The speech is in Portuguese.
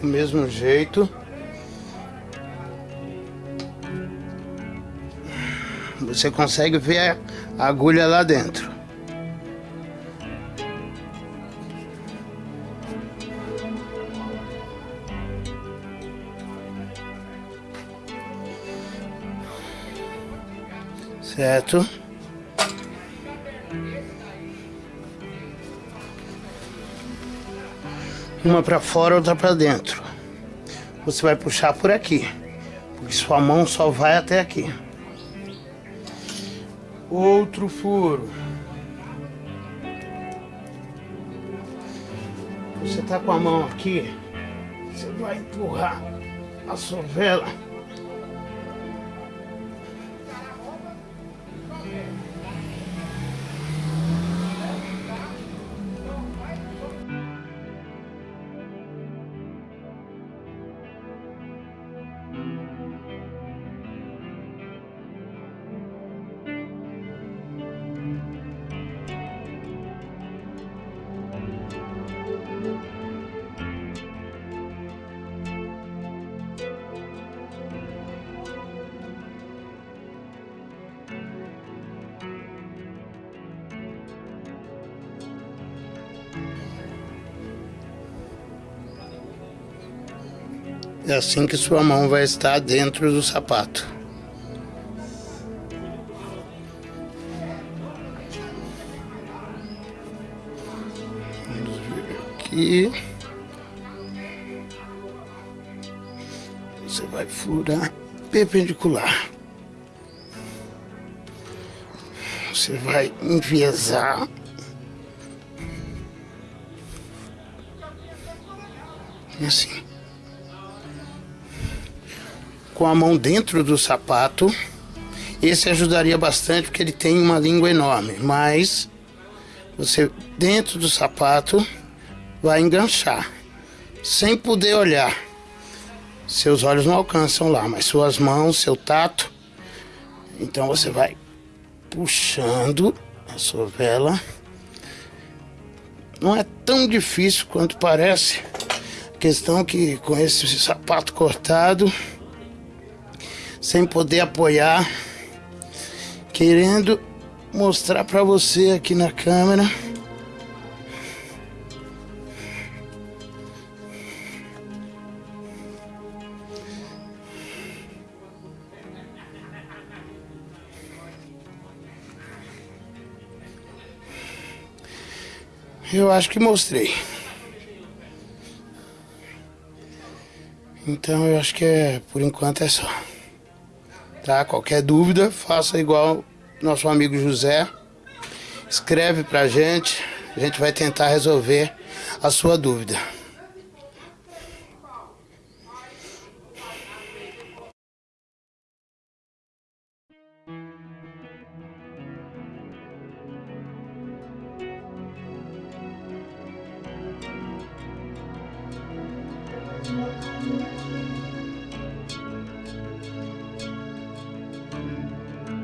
Do mesmo jeito. Você consegue ver a agulha lá dentro. Certo? Uma para fora, outra para dentro. Você vai puxar por aqui, porque sua mão só vai até aqui. Outro furo. Você tá com a mão aqui, você vai empurrar a sovela É assim que sua mão vai estar dentro do sapato. Aqui. Você vai furar perpendicular. Você vai enviesar. Assim com a mão dentro do sapato. Esse ajudaria bastante porque ele tem uma língua enorme, mas você dentro do sapato vai enganchar sem poder olhar. Seus olhos não alcançam lá, mas suas mãos, seu tato. Então você vai puxando a sua vela. Não é tão difícil quanto parece. A questão é que com esse sapato cortado, sem poder apoiar, querendo mostrar para você aqui na câmera. Eu acho que mostrei. Então eu acho que é, por enquanto é só. Tá? Qualquer dúvida, faça igual nosso amigo José. Escreve pra gente, a gente vai tentar resolver a sua dúvida. Música